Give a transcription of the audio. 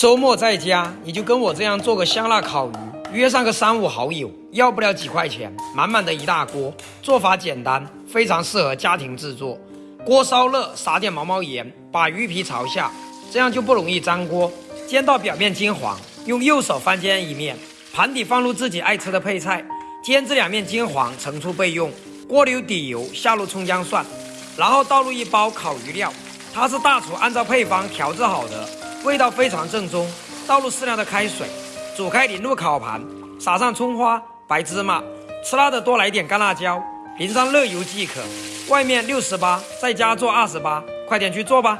周末在家，你就跟我这样做个香辣烤鱼，约上个三五好友，要不了几块钱，满满的一大锅，做法简单，非常适合家庭制作。锅烧热，撒点毛毛盐，把鱼皮朝下，这样就不容易粘锅。煎到表面金黄，用右手翻煎一面，盘底放入自己爱吃的配菜，煎至两面金黄，盛出备用。锅留底油，下入葱姜蒜，然后倒入一包烤鱼料，它是大厨按照配方调制好的。味道非常正宗，倒入适量的开水，煮开淋入烤盘，撒上葱花、白芝麻，吃辣的多来点干辣椒，淋上热油即可。外面六十八，在家做二十八，快点去做吧。